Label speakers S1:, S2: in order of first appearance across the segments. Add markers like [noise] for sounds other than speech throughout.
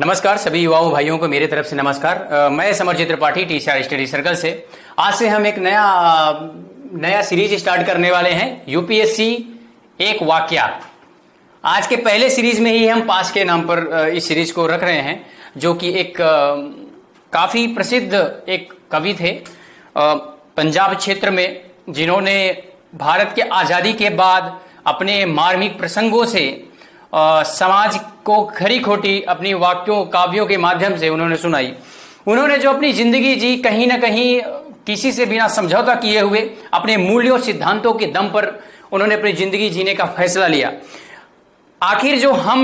S1: नमस्कार सभी युवाओं भाइयों को मेरे तरफ़ से नमस्कार। अ, मैं Samarjeet Tripathi T C study circle से। आज से हम एक नया नया सीरीज़ स्टार्ट करने वाले हैं यूपीएससी एक वाक्या। आज के पहले सीरीज़ में ही हम पास के नाम पर इस सीरीज़ को रख रहे हैं जो कि एक काफ़ी प्रसिद्ध एक कवि थे। पंजाब क्षेत्र में जिन्होंने भारत के आज़ादी के बाद अपने मार्मिक प्रसंगों से अ, समाज को खरी खोटी अपनी वाक्यों काव्यों के माध्यम से उन्होंने सुनाई। उन्होंने जो अपनी ज़िंदगी जी कहीं ना कहीं किसी से बिना समझौता किए हुए अपने मूल्यों सिद्धांतों के दम पर उन्होंने अपनी ज़िंदगी जीने का फैसला लिया। आखिर जो हम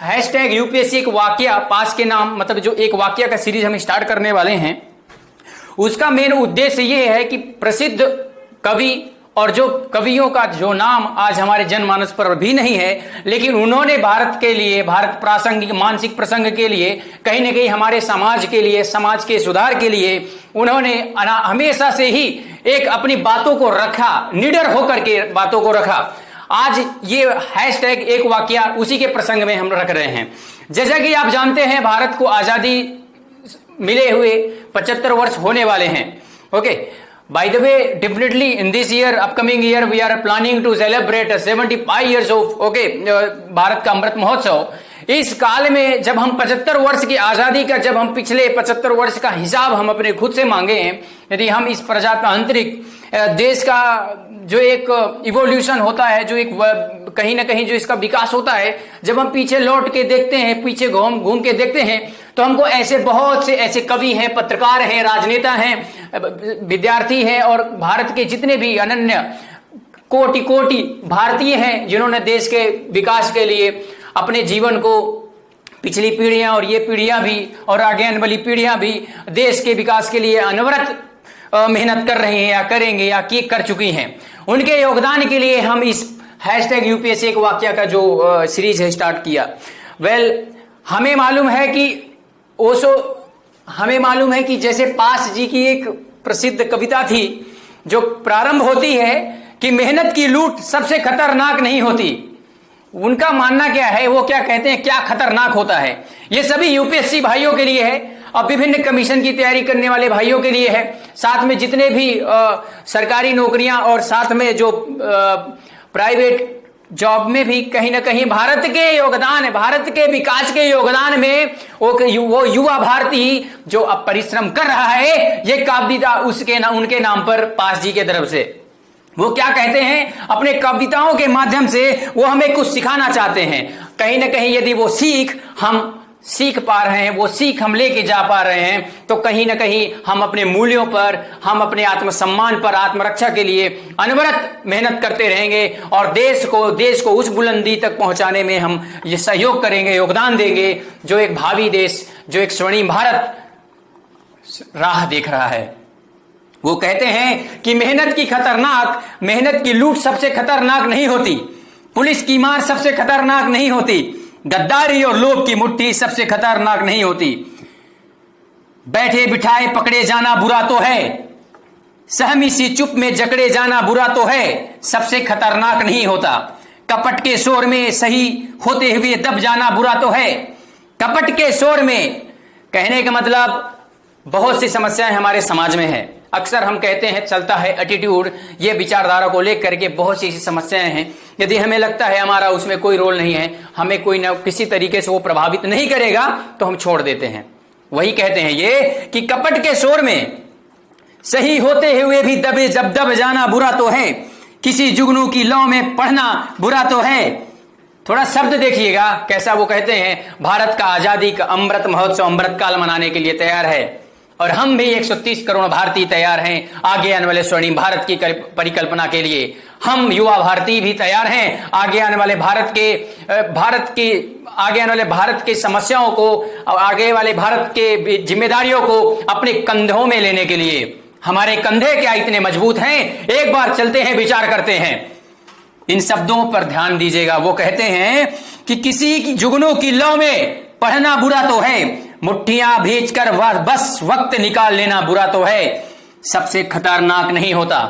S1: हैश टैग यूपीएससी एक वाक्य पास के नाम मतलब जो एक वाक्य का सीरीज़ हम स्टार्ट करने वाले हैं उसका मेन उद्देश्य ये है कि प्रसिद्ध कवि और जो कवियों का जो नाम आज हमारे जनमानस पर भी नहीं है, लेकिन उन्होंने भारत के लिए, भारत प्रासंगिक, मानसिक प्रसंग के लिए, कहीं ना कहीं हमारे समाज के लिए, समाज के सुधार के लिए, उन्होंने हमेशा से ही एक अपनी बातों को रखा, निडर होकर के बातों को रखा। आज ये हैशटैग एक वाक्य उसी के प्रसंग में हम रख रहे हैं। जैसा कि आप जानते हैं, भारत को आज़ादी मिले हुए 75 वर्ष होने वाले हैं, okay? By the way definitely in this year upcoming year we are planning to celebrate 75 years of okay Bharat का अमृत महोत्सव इस काल में जब हम 75 वर्ष की आज़ादी का, जब हम पिछले 75 वर्ष का हिसाब हम अपने खुद से मांगे हैं, यदि हम इस प्रजातांत्रिक देश का जो एक इवोल्यूशन होता है, जो एक कहीं ना कहीं जो इसका विकास होता है, जब हम पीछे लौट के देखते हैं, पीछे घूम घूम के देखते हैं तो हमको ऐसे बहुत से ऐसे कवि हैं पत्रकार हैं राजनेता हैं विद्यार्थी हैं और भारत के जितने भी अनन्य कोटि कोटि भारतीय हैं जिन्होंने देश के विकास के लिए अपने जीवन को पिछली पीढ़ियाँ और ये पीढ़ियाँ भी और आगे आने वाली पीढ़ियाँ भी देश के विकास के लिए अनवरत मेहनत कर रहे हैं या करेंगे या की कर चुकी हैं। उनके योगदान के लिए हम इस हैशटैग यूपीएससी एक वाक्य का जो सीरीज़ है स्टार्ट किया। वेल well, हमें मालूम है कि ओसो हमें मालूम है कि जैसे पास जी की एक प्रसिद्ध कविता थी जो प्रारंभ होती है कि मेहनत की लूट सबसे खतरनाक नहीं होती। उनका मानना क्या है वो क्या कहते हैं क्या खतरनाक होता है? ये सभी यूपीएससी भाइयों के लिए है और विभिन्न कमीशन की तैयारी करने वाले भाइयों के लिए है। साथ में जितने भी अ, सरकारी नौकरियाँ और साथ में जो प्राइवेट जॉब में भी कहीं ना कहीं भारत के योगदान भारत के विकास के योगदान में वो वो युवा भारती जो अब परिश्रम कर रहा है ये काव्यता उसके ना, उनके नाम पर पास जी के तरफ़ से। वो क्या कहते हैं? अपने कविताओं के माध्यम से वो हमें कुछ सिखाना चाहते हैं। कहीं ना कहीं यदि वो सीख हम सीख पा रहे हैं, वो सीख हम लेके जा पा रहे हैं तो कहीं ना कहीं हम अपने मूल्यों पर, हम अपने आत्मसम्मान पर, आत्मरक्षा के लिए अनवरत मेहनत करते रहेंगे और देश को देश को उस बुलंदी तक पहुँचाने में हम ये सहयोग करेंगे, योगदान देंगे, जो एक भावी देश, जो एक स्वर्णिम भारत राह देख रहा है। वो कहते हैं कि मेहनत की खतरनाक, मेहनत की लूट सबसे खतरनाक नहीं होती, पुलिस की मार सबसे खतरनाक नहीं होती गद्दारी और लोभ की मुट्ठी सबसे खतरनाक नहीं होती। बैठे बिठाए पकड़े जाना बुरा तो है। सहमी सी चुप में जकड़े जाना बुरा तो है। सबसे खतरनाक नहीं होता। कपट के शोर में सही होते हुए दब जाना बुरा तो है। कपट के शोर में कहने का मतलब बहुत सी समस्याएँ हमारे समाज में है। अक्सर हम कहते हैं, चलता है एटीट्यूड ये विचारधारा को लेकर के बहुत सी ऐसी समस्याएँ हैं। यदि हमें लगता है हमारा उसमें कोई रोल नहीं है, हमें कोई ना किसी तरीके से वो प्रभावित नहीं करेगा तो हम छोड़ देते हैं। वही कहते हैं ये कि कपट के शोर में सही होते हुए भी दबे, जब दब जाना बुरा तो है। किसी जुगनू की लौ में पढ़ना बुरा तो है। थोड़ा शब्द देखिएगा, कैसा वो कहते हैं, भारत का आज़ादी का अमृत महोत्सव, अमृत काल मनाने के लिए तैयार है। और हम भी 130 करोड़ भारतीय तैयार हैं आगे आने वाले स्वर्णिम भारत की परिकल्पना के लिए। हम युवा भारतीय भी तैयार हैं आगे आने वाले भारत के भारत की, आगे आने वाले भारत की समस्याओं को आगे वाले भारत के जिम्मेदारियों को अपने कंधों में लेने के लिए। हमारे कंधे क्या इतने मज़बूत हैं? एक बार चलते हैं, विचार करते हैं। इन शब्दों पर ध्यान दीजिएगा। वो कहते हैं कि किसी की जुगनों की लौ में पढ़ना बुरा तो है मुट्ठियाँ भेज कर बस वक्त निकाल लेना बुरा तो है। सबसे खतरनाक नहीं होता।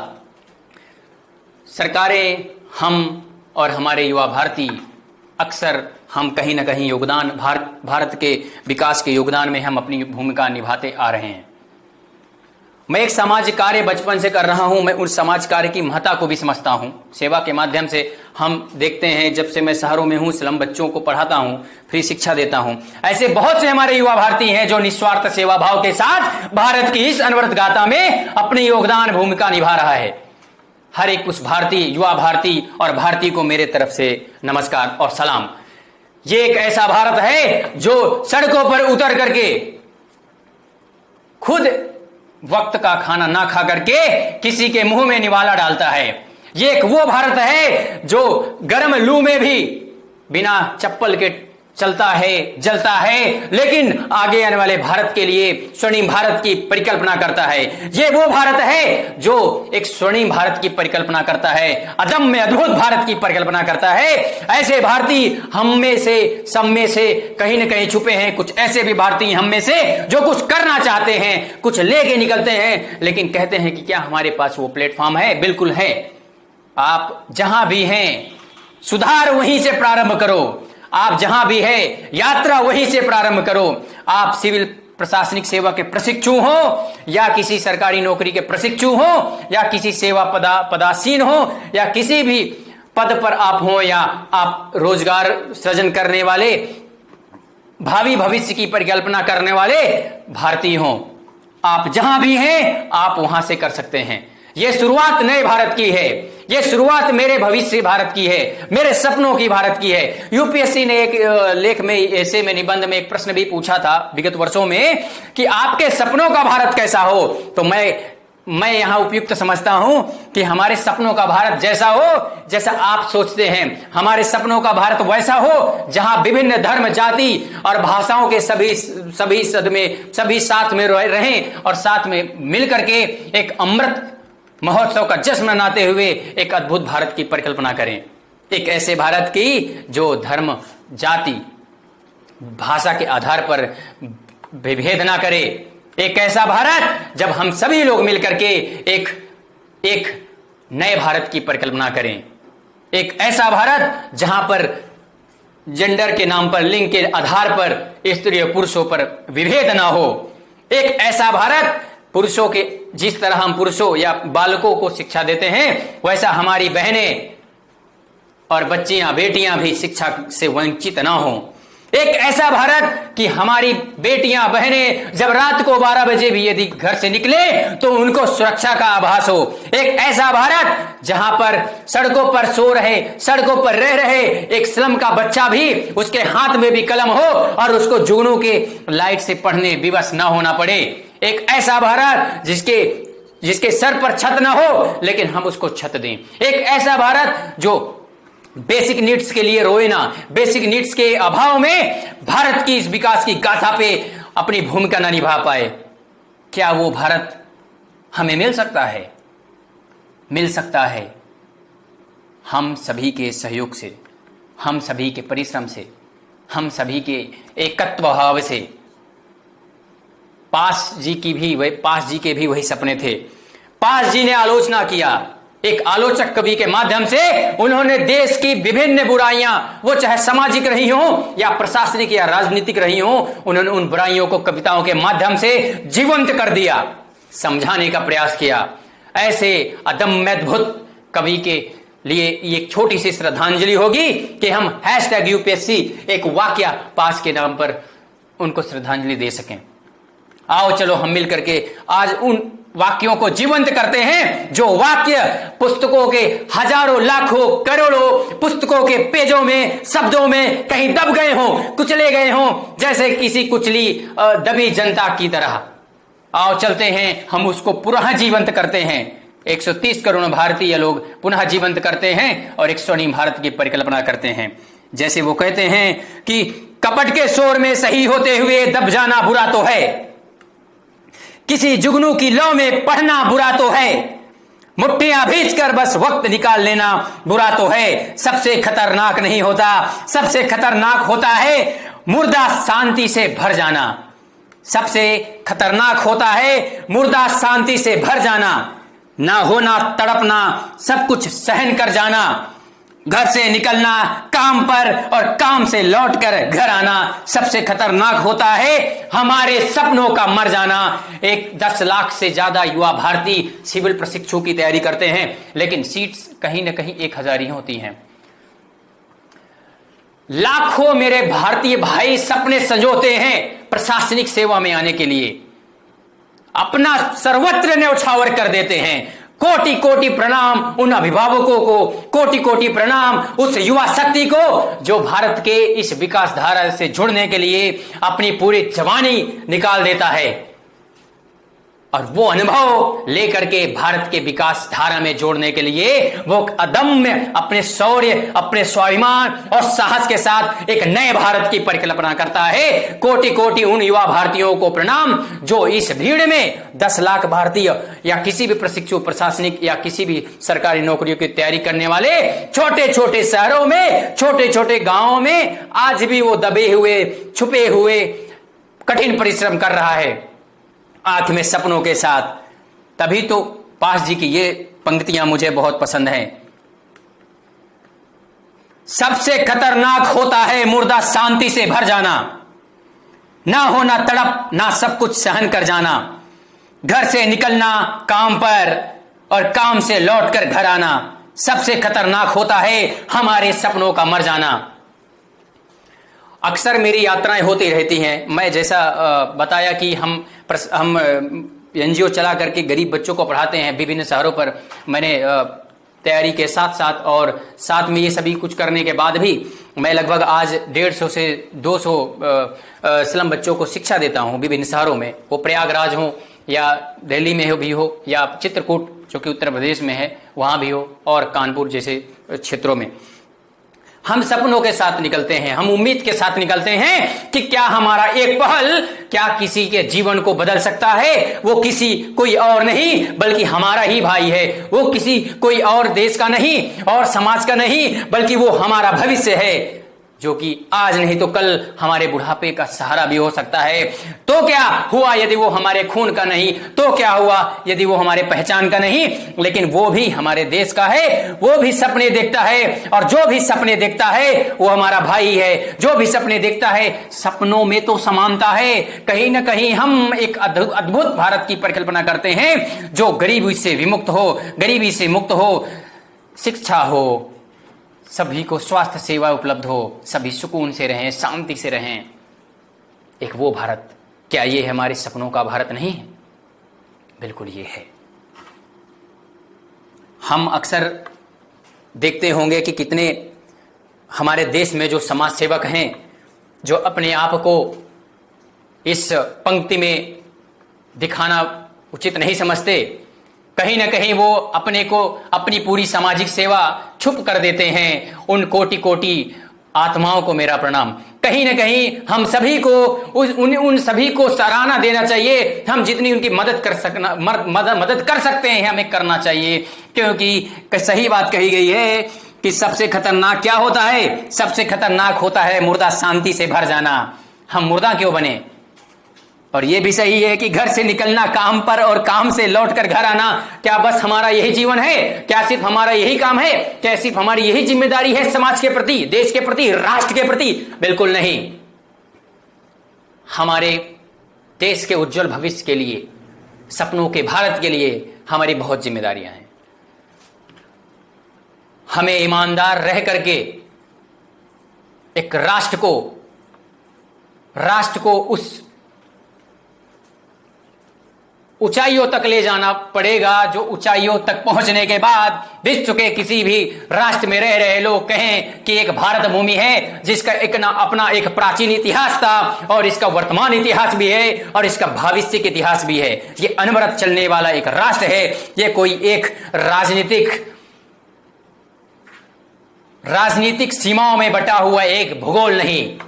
S1: सरकारें हम और हमारे युवा भारती, अक्सर हम कहीं ना कहीं योगदान, भारत भारत के विकास के योगदान में हम अपनी भूमिका निभाते आ रहे हैं। मैं एक समाज कार्य बचपन से कर रहा हूँ, मैं उस समाज कार्य की महत्ता को भी समझता हूँ। सेवा के माध्यम से हम देखते हैं, जब से मैं शहरों में हूँ, स्लम बच्चों को पढ़ाता हूँ, फ्री शिक्षा देता हूँ। ऐसे बहुत से हमारे युवा भारतीय हैं जो निस्वार्थ सेवा भाव के साथ भारत की इस अनवरत गाथा में अपनी योगदान भूमिका निभा रहा है। हर एक उस भारतीय, युवा भारती और भारतीय को मेरे तरफ़ से नमस्कार और सलाम। ये एक ऐसा भारत है जो सड़कों पर उतर करके खुद वक्त का खाना ना खा करके किसी के मुँह में निवाला डालता है। ये एक वो भारत है जो गर्म लू में भी बिना चप्पल के चलता है, जलता है। लेकिन आगे आने वाले भारत के लिए स्वर्णिम भारत की परिकल्पना करता है। ये वो भारत है जो एक स्वर्णिम भारत की परिकल्पना करता है। अदम में अद्भुत भारत की परिकल्पना करता है। ऐसे भारतीय हम में से, सब में से कहीं ना कहीं छुपे हैं। कुछ ऐसे भी भारतीय हम में से जो कुछ करना चाहते हैं, कुछ लेके निकलते हैं। लेकिन कहते हैं कि क्या हमारे पास वो प्लेटफॉर्म है? बिल्कुल है। आप जहाँ भी हैं, सुधार वहीं से प्रारंभ करो। आप जहाँ भी है, यात्रा वहीं से प्रारंभ करो। आप सिविल प्रशासनिक सेवा के प्रशिक्षु हो, या किसी सरकारी नौकरी के प्रशिक्षु हो, या किसी सेवा पदा, पदासीन हो, या किसी भी पद पर आप हो, या आप रोज़गार सृजन करने वाले, भावी भविष्य की परिकल्पना करने वाले भारतीय हो। आप जहाँ भी हैं, आप वहाँ से कर सकते हैं। यह शुरुआत नए भारत की है। यह शुरुआत मेरे भविष्य भारत की है, मेरे सपनों की भारत की है। यूपीएससी ने एक लेख में, ऐसे में निबंध में एक प्रश्न भी पूछा था विगत वर्षों में कि आपके सपनों का भारत कैसा हो? तो मैं मैं यहाँ उपयुक्त समझता हूँ कि हमारे सपनों का भारत जैसा हो, जैसा आप सोचते हैं। हमारे सपनों का भारत वैसा हो, जहाँ विभिन्न धर्म, जाति और भाषाओं के सभी सभी सद में, सभी साथ में रहें और साथ में मिलकर के एक अमृत महोत्सव का जश्न मनाते हुए एक अद्भुत भारत की परिकल्पना करें। एक ऐसे भारत की जो धर्म, जाति, भाषा के आधार पर विभेद ना करे। एक ऐसा भारत जब हम सभी लोग मिलकर के एक एक नए भारत की परिकल्पना करें। एक ऐसा भारत जहाँ पर जेंडर के नाम पर, लिंग के आधार पर, स्त्री और पुरुषों पर विभेद ना हो। एक ऐसा भारत पुरुषों के जिस तरह हम पुरुषों या बालकों को शिक्षा देते हैं, वैसा हमारी बहनें और बच्चियाँ, बेटियाँ भी शिक्षा से वंचित ना हो। एक ऐसा भारत कि हमारी बेटियाँ, बहनें जब रात को 12 बजे भी यदि घर से निकले तो उनको सुरक्षा का आभास हो। एक ऐसा भारत जहाँ पर सड़कों पर सो रहे, सड़कों पर रह रहे एक स्लम का बच्चा भी उसके हाथ में भी कलम हो और उसको जुगनू के लाइट से पढ़ने विवश ना होना पड़े। एक ऐसा भारत जिसके जिसके सर पर छत ना हो, लेकिन हम उसको छत दें। एक ऐसा भारत जो बेसिक नीड्स के लिए रोए ना, बेसिक नीड्स के अभाव में भारत की इस विकास की गाथा पे अपनी भूमिका ना निभा पाए। क्या वो भारत हमें मिल सकता है? मिल सकता है। हम सभी के सहयोग से, हम सभी के परिश्रम से, हम सभी के एकत्व भाव से पास जी की भी वही, पास जी के भी वही सपने थे। पास जी ने आलोचना किया। एक आलोचक कवि के माध्यम से उन्होंने देश की विभिन्न बुराइयाँ, वो चाहे सामाजिक रही हो या प्रशासनिक या राजनीतिक रही हो, उन्होंने उन बुराइयों को कविताओं के माध्यम से जीवंत कर दिया, समझाने का प्रयास किया। ऐसे अदम्य अद्भुत कवि के लिए एक छोटी सी श्रद्धांजलि होगी कि हम हैश टैग यूपीएससी एक वाक्य पास के नाम पर उनको श्रद्धांजलि दे सकें। आओ चलो हम मिल करके आज उन वाक्यों को जीवंत करते हैं, जो वाक्य पुस्तकों के हज़ारों, लाखों, करोड़ों पुस्तकों के पेजों में, शब्दों में कहीं दब गए हों, कुचले गए हों, जैसे किसी कुचली दबी जनता की तरह। आओ चलते हैं, हम उसको पुनः जीवंत करते हैं। 130 करोड़ भारतीय लोग पुनः जीवंत करते हैं और एक स्वर्णिम भारत की परिकल्पना करते हैं। जैसे वो कहते हैं कि कपट के शोर में सही होते हुए दब जाना बुरा तो है। किसी जुगनू की लौ में पढ़ना बुरा तो है। मुट्ठियाँ भीज कर बस वक्त निकाल लेना बुरा तो है। सबसे खतरनाक नहीं होता, सबसे खतरनाक होता है मुर्दा शांति से भर जाना। सबसे खतरनाक होता है मुर्दा शांति से भर जाना। ना होना तड़पना, सब कुछ सहन कर जाना। घर से निकलना, काम पर और काम से लौटकर घर आना सबसे खतरनाक होता है। हमारे सपनों का मर जाना। एक दस लाख से ज़्यादा युवा भारतीय सिविल प्रशिक्षु की तैयारी करते हैं, लेकिन सीट्स कहीं ना कहीं एक हज़ार ही होती हैं। लाखों मेरे भारतीय भाई सपने संजोते हैं प्रशासनिक सेवा में आने के लिए। अपना सर्वत्र ने उछावर कर देते हैं। कोटि कोटि प्रणाम उन अभिभावकों को कोटि कोटि प्रणाम उस युवा शक्ति को, जो भारत के इस विकास धारा से जुड़ने के लिए अपनी पूरी जवानी निकाल देता है। और वो अनुभव लेकर के भारत के विकास धारा में जोड़ने के लिए वो अदम्य अपने शौर्य, अपने स्वाभिमान और साहस के साथ एक नए भारत की परिकल्पना करता है। कोटि कोटि उन युवा भारतीयों को प्रणाम, जो इस भीड़ में दस लाख भारतीय या किसी भी प्रशिक्षु, प्रशासनिक या किसी भी सरकारी नौकरियों की तैयारी करने वाले छोटे छोटे शहरों में छोटे छोटे गाँवों में आज भी वो दबे हुए, छुपे हुए कठिन परिश्रम कर रहा है। आँख में सपनों के साथ। तभी तो पास जी की ये पंक्तियाँ मुझे बहुत पसंद हैं। सबसे खतरनाक होता है मुर्दा शांति से भर जाना। ना होना तड़प, ना सब कुछ सहन कर जाना। घर से निकलना, काम पर और काम से लौटकर घर आना। सबसे खतरनाक होता है हमारे सपनों का मर जाना। अक्सर मेरी यात्राएँ होती रहती हैं। मैं जैसा बताया कि हम हम एनजीओ चला करके गरीब बच्चों को पढ़ाते हैं विभिन्न शहरों पर। मैंने तैयारी के साथ साथ और साथ में ये सभी कुछ करने के बाद भी मैं लगभग आज डेढ़ सौ से दो सौ स्लम बच्चों को शिक्षा देता हूँ विभिन्न शहरों में। वो प्रयागराज हो या दिल्ली में हो भी हो या चित्रकूट, जो कि उत्तर प्रदेश में है, वहाँ भी हो और कानपुर जैसे क्षेत्रों में। हम सपनों के साथ निकलते हैं, हम उम्मीद के साथ निकलते हैं कि क्या हमारा एक पहल, क्या किसी के जीवन को बदल सकता है, वो किसी कोई और नहीं, बल्कि हमारा ही भाई है। वो किसी कोई और देश का नहीं और समाज का नहीं, बल्कि वो हमारा भविष्य है। जो कि आज नहीं तो कल हमारे बुढ़ापे का सहारा भी हो सकता है। तो क्या हुआ यदि वो हमारे खून का नहीं? तो क्या हुआ यदि वो हमारे पहचान का नहीं? लेकिन वो भी हमारे देश का है, वो भी सपने देखता है और जो भी सपने देखता है, वो हमारा भाई है। जो भी सपने देखता है, सपनों में तो समानता है। कहीं ना कहीं हम एक अद्भुत भारत की परिकल्पना करते हैं, जो गरीबी से विमुक्त हो, गरीबी से मुक्त हो, शिक्षा हो सभी को स्वास्थ्य सेवा उपलब्ध हो, सभी सुकून से रहें, शांति से रहें। एक वो भारत, क्या ये हमारे सपनों का भारत नहीं है? बिल्कुल ये है। हम अक्सर देखते होंगे कि कितने हमारे देश में जो समाज सेवक हैं, जो अपने आप को इस पंक्ति में दिखाना उचित नहीं समझते कहीं ना कहीं वो अपने को अपनी पूरी सामाजिक सेवा छुप कर देते हैं उन कोटि कोटि आत्माओं को मेरा प्रणाम। कहीं ना कहीं हम सभी को उस, उन उन सभी को सराहना देना चाहिए। हम जितनी उनकी मदद कर सकना मदद मदद कर सकते हैं, हमें करना चाहिए। क्योंकि सही बात कही गई है कि सबसे खतरनाक क्या होता है? सबसे खतरनाक होता है मुर्दा शांति से भर जाना। हम मुर्दा क्यों बने? और यह भी सही है कि घर से निकलना, काम पर और काम से लौटकर घर आना, क्या बस हमारा यही जीवन है? क्या सिर्फ़ हमारा यही काम है? क्या सिर्फ़ हमारी यही ज़िम्मेदारी है समाज के प्रति, देश के प्रति, राष्ट्र के प्रति? बिल्कुल नहीं। हमारे देश के उज्जवल भविष्य के लिए, सपनों के भारत के लिए हमारी बहुत जिम्मेदारियाँ हैं। हमें ईमानदार रह करके एक राष्ट्र को राष्ट्र को उस ऊंचाइयों तक ले जाना पड़ेगा, जो ऊंचाइयों तक पहुँचने के बाद विश्व के किसी भी राष्ट्र में रह रहे लोग कहें कि एक भारत भूमि है, जिसका एक ना अपना एक प्राचीन इतिहास था और इसका वर्तमान इतिहास भी है और इसका भविष्य इतिहास भी है। ये अनवरत चलने वाला एक राष्ट्र है, ये कोई एक राजनीतिक राजनीतिक सीमाओं में बटा हुआ एक भूगोल नहीं।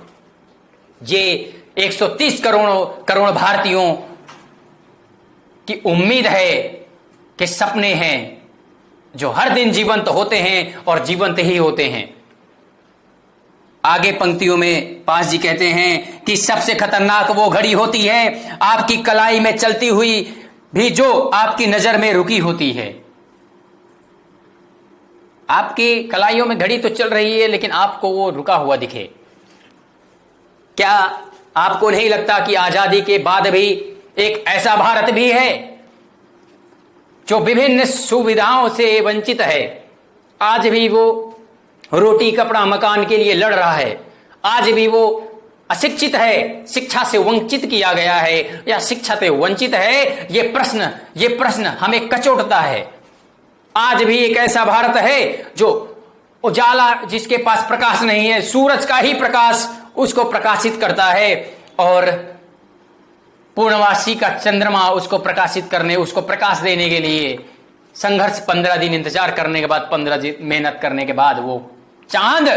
S1: ये 130 करोड़ करोड़ भारतीयों कि उम्मीद है कि सपने हैं जो हर दिन जीवंत होते हैं और जीवंत ही होते हैं। आगे पंक्तियों में पास जी कहते हैं कि सबसे खतरनाक वो घड़ी होती है आपकी कलाई में चलती हुई भी जो आपकी नज़र में रुकी होती है। आपकी कलाइयों में घड़ी तो चल रही है, लेकिन आपको वो रुका हुआ दिखे। क्या आपको नहीं लगता कि आज़ादी के बाद भी एक ऐसा भारत भी है जो विभिन्न सुविधाओं से वंचित है। आज भी वो रोटी, कपड़ा, मकान के लिए लड़ रहा है। आज भी वो अशिक्षित है, शिक्षा से वंचित किया गया है या शिक्षा से वंचित है, ये प्रश्न ये प्रश्न हमें कचोटता है। आज भी एक ऐसा भारत है जो उजाला, जिसके पास प्रकाश नहीं है, सूरज का ही प्रकाश उसको प्रकाशित करता है और पूर्णवासी का चंद्रमा उसको प्रकाशित करने, उसको प्रकाश देने के लिए संघर्ष पंद्रह दिन इंतज़ार करने के बाद, पंद्रह दिन मेहनत करने के बाद वो चाँद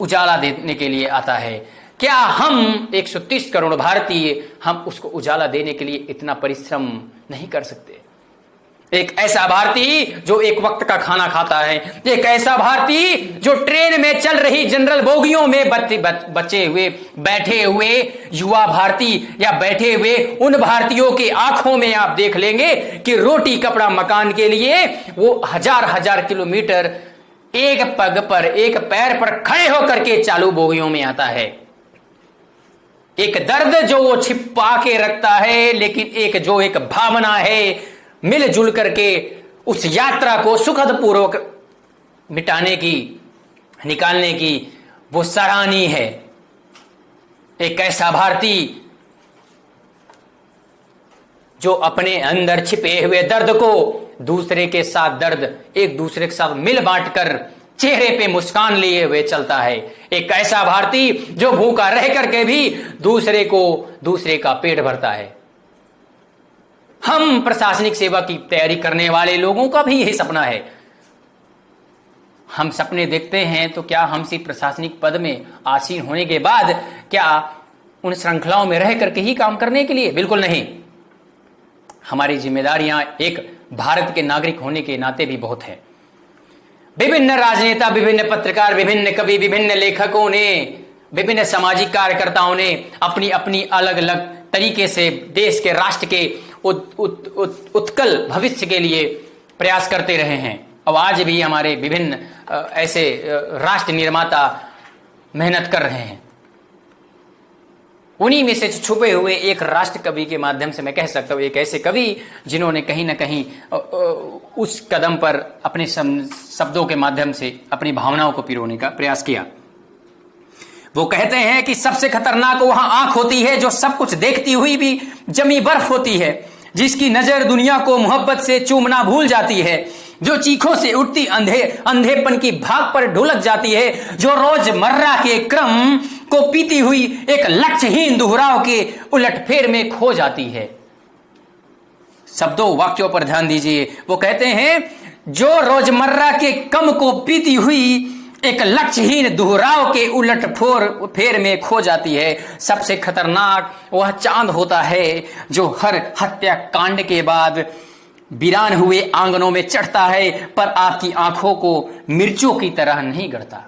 S1: उजाला देने के लिए आता है। क्या हम 130 करोड़ भारतीय, हम उसको उजाला देने के लिए इतना परिश्रम नहीं कर सकते? एक ऐसा भारतीय जो एक वक्त का खाना खाता है। एक ऐसा भारतीय जो ट्रेन में चल रही जनरल बोगियों में बचे हुए, बैठे हुए युवा भारतीय या बैठे हुए उन भारतीयों की आँखों में आप देख लेंगे कि रोटी कपड़ा मकान के लिए वो हज़ार हज़ार किलोमीटर एक पग पर, एक पैर पर खड़े होकर के चालू बोगियों में आता है। एक दर्द जो वो छिपा के रखता है, लेकिन एक, जो एक भावना है मिलजुल करके उस यात्रा को सुखद पूर्वक मिटाने की, निकालने की वो सराहनीय है। एक ऐसा भारतीय जो अपने अंदर छिपे हुए दर्द को दूसरे के साथ दर्द, एक दूसरे के साथ मिल बांट कर चेहरे पे मुस्कान लिए हुए चलता है। एक ऐसा भारतीय जो भूखा रह करके भी दूसरे को, दूसरे का पेट भरता है। हम प्रशासनिक सेवा की तैयारी करने वाले लोगों का भी यही सपना है। हम सपने देखते हैं तो क्या हम सिर्फ़ प्रशासनिक पद में आसीन होने के बाद क्या उन श्रृंखलाओं में रह करके ही काम करने के लिए? बिल्कुल नहीं। हमारी जिम्मेदारियाँ एक भारत के नागरिक होने के नाते भी बहुत है। विभिन्न राजनेता, विभिन्न पत्रकार, विभिन्न कवि, विभिन्न लेखकों ने, विभिन्न सामाजिक कार्यकर्ताओं ने अपनी अपनी अलग अलग तरीके से देश के राष्ट्र के उत, उत, उत, उत्कल भविष्य के लिए प्रयास करते रहे हैं। अब आज भी हमारे विभिन्न ऐसे राष्ट्र निर्माता मेहनत कर रहे हैं। उन्हीं में से छुपे हुए एक राष्ट्र कवि के माध्यम से मैं कह सकता हूँ एक ऐसे कवि जिन्होंने कहीं ना कहीं उस कदम पर अपने शब्दों के माध्यम से अपनी भावनाओं को पिरोने का प्रयास किया। वो कहते हैं कि सबसे खतरनाक वहाँ आँख होती है जो सब कुछ देखती हुई भी जमी बर्फ़ होती है। जिसकी नज़र दुनिया को मोहब्बत से चूमना भूल जाती है, जो चीखों से उठती अंधे, अंधेपन की भाग पर ढुलक जाती है, जो रोज़मर्रा के क्रम को पीती हुई एक लक्ष्यहीन दोहराव के उलटफेर में खो जाती है। शब्दों वाक्यों पर ध्यान दीजिए। वो कहते हैं, जो रोज़मर्रा के कम को पीती हुई एक लक्ष्यहीन दोहराव के उलट फोर फेर में खो जाती है। सबसे खतरनाक वह चाँद होता है, जो हर हत्या कांड के बाद वीरान हुए आंगनों में चढ़ता है, पर आपकी आँखों को मिर्चों की तरह नहीं गढ़ता।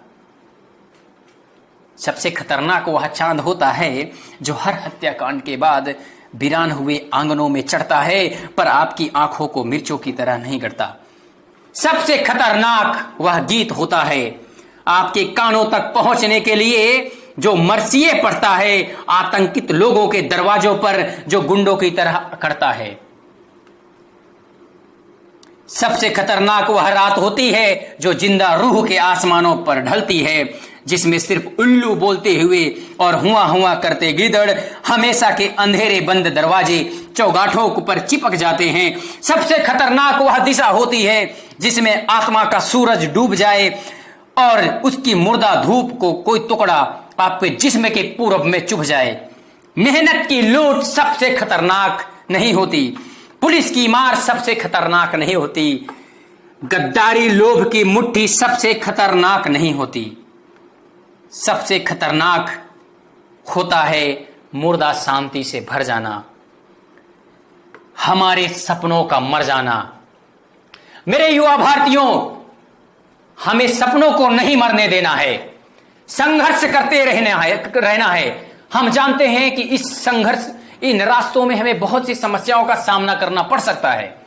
S1: सबसे खतरनाक वह चाँद होता है, जो हर हत्याकांड के बाद वीरान हुए आंगनों में चढ़ता है, पर आपकी आँखों को मिर्चों की तरह नहीं गढ़ता। सबसे खतरनाक वह गीत होता है आपके कानों तक पहुँचने के लिए जो मरसिए पड़ता है, आतंकित लोगों के दरवाजों पर जो गुंडों की तरह करता है। सबसे खतरनाक वह रात होती है जो ज़िंदा रूह के आसमानों पर ढलती है, जिसमें सिर्फ़ उल्लू बोलते हुए और हुआ हुआ करते गिदड़ हमेशा के अंधेरे बंद दरवाजे चौगाठों पर चिपक जाते हैं। सबसे खतरनाक वह दिशा होती है जिसमें आत्मा का सूरज डूब जाए और उसकी मुर्दा धूप को कोई टुकड़ा आपके जिस्म के पूर्व में चुभ जाए। मेहनत की लूट सबसे खतरनाक नहीं होती। पुलिस की मार सबसे खतरनाक नहीं होती। गद्दारी लोभ की मुट्ठी सबसे खतरनाक नहीं होती। सबसे खतरनाक होता है मुर्दा शांति से भर जाना। हमारे सपनों का मर जाना। मेरे युवा भारतीयों हमें सपनों को नहीं मरने देना है। संघर्ष करते रहना है रहना है। हम जानते हैं कि इस संघर्ष, इन रास्तों में हमें बहुत सी समस्याओं का सामना करना पड़ सकता है।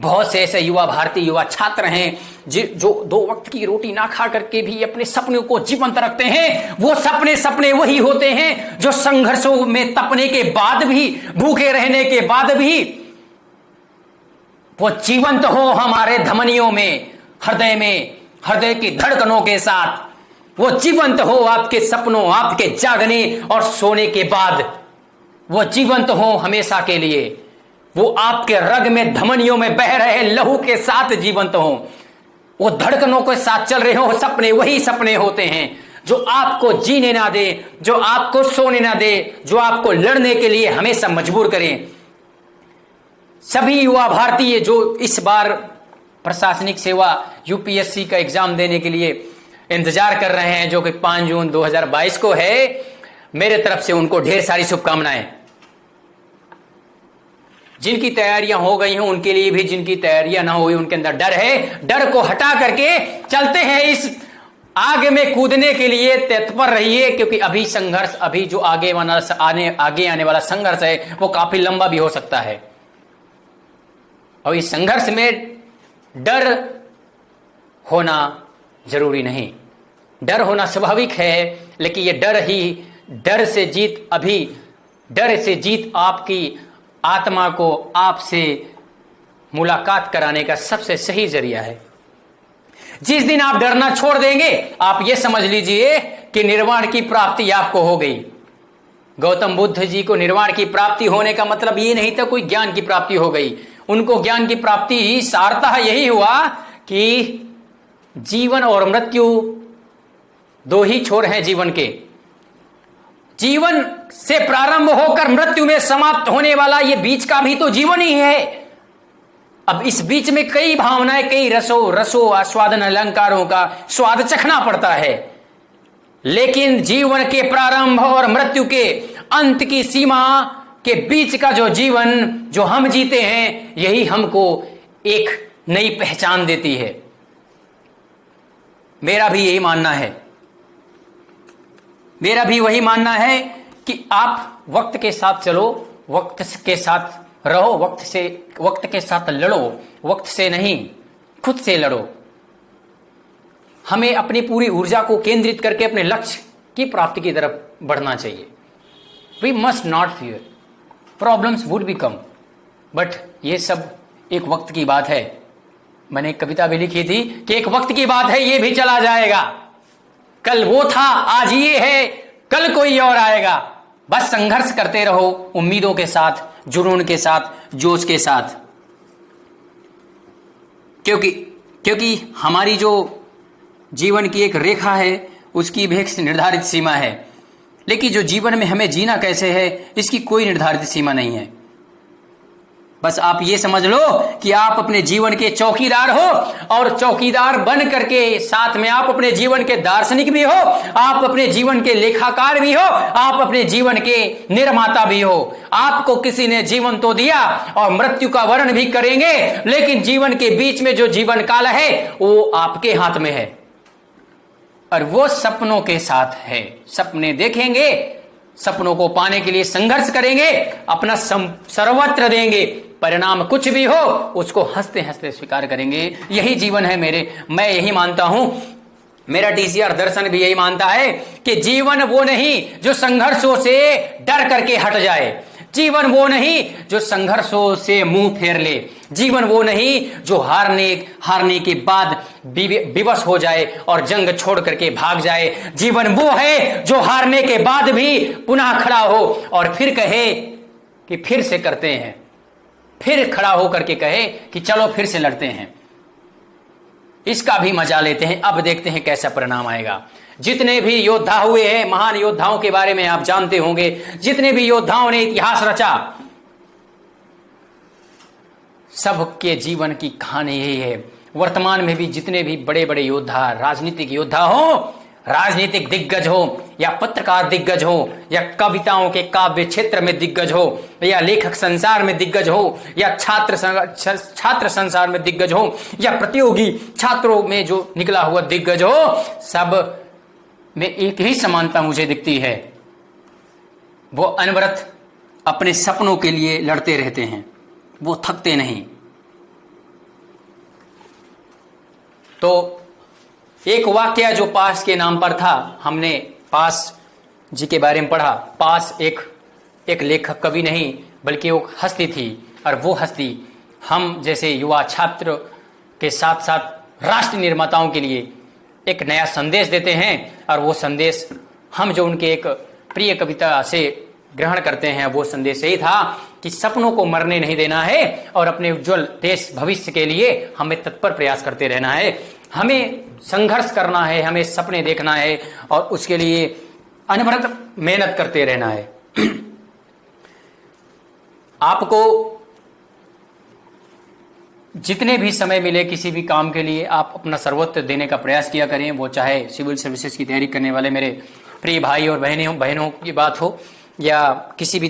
S1: बहुत से ऐसे युवा भारतीय, युवा छात्र हैं, जो दो वक्त की रोटी ना खा करके भी अपने सपनों को जीवंत रखते हैं। वो सपने सपने वही होते हैं जो संघर्षों में तपने के बाद भी, भूखे रहने के बाद भी, वो जीवंत हो हमारे धमनियों में, हृदय में। हृदय की धड़कनों के साथ, वो जीवंत हो आपके सपनों, आपके जागने और सोने के बाद। वो जीवंत हो हमेशा के लिए। वो आपके रग में, धमनियों में बह रहे लहू के साथ जीवंत हो। वो धड़कनों के साथ चल रहे हो, सपने वही सपने होते हैं, जो आपको जीने ना दे, जो आपको सोने ना दे, जो आपको लड़ने के लिए हमेशा मजबूर करें। सभी युवा भारतीय जो इस बार प्रशासनिक सेवा यूपीएससी का एग्ज़ाम देने के लिए इंतज़ार कर रहे हैं, जो कि 5 जून 2022 को है। मेरे तरफ़ से उनको ढेर सारी शुभकामनाएँ। जिनकी तैयारियाँ हो गई हैं, उनके लिए भी जिनकी तैयारियाँ ना हुई, उनके अंदर डर है। डर को हटा करके चलते हैं इस आगे में कूदने के लिए। तत्पर रहिए, क्योंकि अभी संघर्ष, अभी जो आगे वाला आने, आगे आने वाला संघर्ष है, वो काफ़ी लंबा भी हो सकता है। और इस संघर्ष में डर होना ज़रूरी नहीं। डर होना स्वाभाविक है, लेकिन ये डर ही, डर से जीत अभी, डर से जीत आपकी आत्मा को आपसे मुलाकात कराने का सबसे सही ज़रिया है। जिस दिन आप डरना छोड़ देंगे, आप ये समझ लीजिए कि निर्वाण की प्राप्ति आपको हो गई। गौतम बुद्ध जी को निर्वाण की प्राप्ति होने का मतलब ये नहीं था कोई ज्ञान की प्राप्ति हो गई। उनको ज्ञान की प्राप्ति सारता यही हुआ कि जीवन और मृत्यु दो ही छोर हैं जीवन के। जीवन से प्रारंभ होकर मृत्यु में समाप्त होने वाला ये बीच का भी तो जीवन ही है। अब इस बीच में कई भावनाएँ, कई रसो रसो, आस्वादन, अलंकारों का स्वाद चखना पड़ता है। लेकिन जीवन के प्रारंभ और मृत्यु के अंत की सीमा के बीच का जो जीवन, जो हम जीते हैं, यही हमको एक नई पहचान देती है। मेरा भी यही मानना है। मेरा भी वही मानना है कि आप वक्त के साथ चलो, वक्त के साथ रहो, वक्त से, वक्त के साथ लड़ो, वक्त से नहीं, खुद से लड़ो। हमें अपनी पूरी ऊर्जा को केंद्रित करके अपने लक्ष्य की प्राप्ति की तरफ़ बढ़ना चाहिए। We must not fear problems would be come but ये सब एक वक्त की बात है। मैंने एक कविता भी लिखी थी कि एक वक्त की बात है, ये भी चला जाएगा। कल वो था, आज ये है, कल कोई और आएगा। बस संघर्ष करते रहो, उम्मीदों के साथ, जुनून के साथ, जोश के साथ। क्योंकि क्योंकि हमारी जो जीवन की एक रेखा है, उसकी भी एक निर्धारित सीमा है। लेकिन जो जीवन में हमें जीना कैसे है, इसकी कोई निर्धारित सीमा नहीं है। बस आप ये समझ लो कि आप अपने जीवन के चौकीदार हो और चौकीदार बन करके साथ में आप अपने जीवन के दार्शनिक भी हो, आप अपने जीवन के लेखाकार भी हो, आप अपने जीवन के निर्माता भी हो। आपको किसी ने जीवन तो दिया और मृत्यु का वर्ण भी करेंगे, लेकिन जीवन के बीच में जो जीवन काल है, वो आपके हाथ में है। और वो सपनों के साथ है। सपने देखेंगे, सपनों को पाने के लिए संघर्ष करेंगे, अपना सर्वत्र देंगे। परिणाम कुछ भी हो, उसको हँसते हँसते स्वीकार करेंगे। यही जीवन है मेरे। मैं यही मानता हूँ। मेरा डीसीआर दर्शन भी यही मानता है कि जीवन वो नहीं जो संघर्षों से डर करके हट जाए। जीवन वो नहीं जो संघर्षों से मुँह फेर ले। जीवन वो नहीं जो हारने हारने के बाद विवश हो जाए और जंग छोड़ करके भाग जाए। जीवन वो है जो हारने के बाद भी पुनः खड़ा हो और फिर कहे कि फिर से करते हैं। फिर खड़ा होकर के कहे कि चलो फिर से लड़ते हैं। इसका भी मज़ा लेते हैं। अब देखते हैं कैसा परिणाम आएगा। जितने भी योद्धा हुए हैं, महान योद्धाओं के बारे में आप जानते होंगे। जितने भी योद्धाओं ने इतिहास रचा, सबके जीवन की कहानी यही है। वर्तमान में भी जितने भी बड़े बड़े योद्धा, राजनीतिक योद्धा हो राजनीतिक दिग्गज हो, या पत्रकार दिग्गज हो, या कविताओं के काव्य क्षेत्र में दिग्गज हो, या लेखक संसार में दिग्गज हो, या छात्र छात्र संसार में दिग्गज हो, या प्रतियोगी छात्रों में जो निकला हुआ दिग्गज हो, सब में एक ही समानता मुझे दिखती है। वो अनवरत अपने सपनों के लिए लड़ते रहते हैं। वो थकते नहीं। तो एक वाक्य जो पास के नाम पर था, हमने पास जी के बारे में पढ़ा। पास एक एक लेखक कवि नहीं, बल्कि वो हस्ती थी, और वो हस्ती हम जैसे युवा छात्र के साथ साथ राष्ट्र निर्माताओं के लिए एक नया संदेश देते हैं, और वो संदेश हम जो उनके एक प्रिय कविता से ग्रहण करते हैं, वो संदेश यही था कि सपनों को मरने नहीं देना है, और अपने उज्जवल देश भविष्य के लिए हमें तत्पर प्रयास करते रहना है। हमें संघर्ष करना है, हमें सपने देखना है और उसके लिए अनवरत मेहनत करते रहना है। [clears throat] आपको जितने भी समय मिले किसी भी काम के लिए, आप अपना सर्वोत्तर देने का प्रयास किया करें। वो चाहे सिविल सर्विसेज़ की तैयारी करने वाले मेरे प्रिय भाई और बहनें, बहनों की बात हो, या किसी भी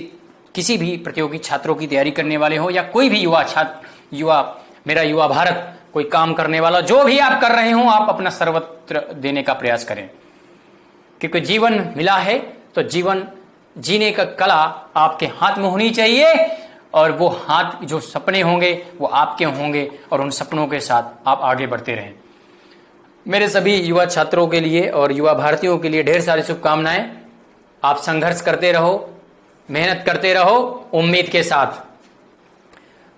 S1: किसी भी प्रतियोगी छात्रों की तैयारी करने वाले हो, या कोई भी युवा छात्र, युवा, मेरा युवा भारत कोई काम करने वाला, जो भी आप कर रहे हो, आप अपना सर्वत्र देने का प्रयास करें। क्योंकि जीवन मिला है तो जीवन, जीने का कला आपके हाथ में होनी चाहिए, और वो हाथ, जो सपने होंगे, वो आपके होंगे, और उन सपनों के साथ आप आगे बढ़ते रहें। मेरे सभी युवा छात्रों के लिए और युवा भारतीयों के लिए ढेर सारी शुभकामनाएँ। आप संघर्ष करते रहो, मेहनत करते रहो, उम्मीद के साथ।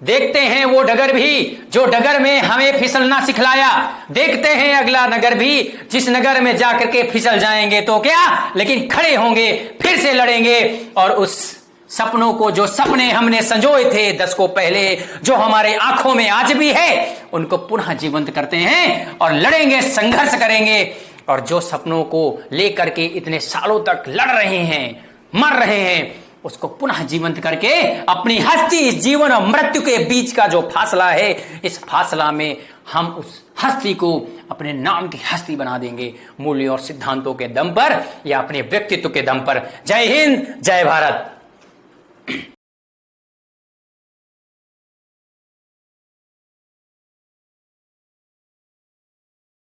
S1: देखते हैं वो डगर भी, जो डगर में हमें फिसलना सिखलाया। देखते हैं अगला नगर भी, जिस नगर में जाकर के फिसल जाएँगे तो क्या? लेकिन खड़े होंगे, फिर से लड़ेंगे। और उस सपनों को, जो सपने हमने संजोए थे दस को पहले, जो हमारे आँखों में आज भी है, उनको पुनः जीवंत करते हैं और लड़ेंगे, संघर्ष करेंगे। और जो सपनों को लेकर के इतने सालों तक लड़ रहे हैं, मर रहे हैं उसको पुनः जीवंत करके अपनी हस्ती जीवन और मृत्यु के बीच का जो फासला है, इस फासला में हम उस हस्ती को अपने नाम की हस्ती बना देंगे, मूल्य और सिद्धांतों के दम पर या अपने व्यक्तित्व के दम पर। जय हिंद, जय भारत।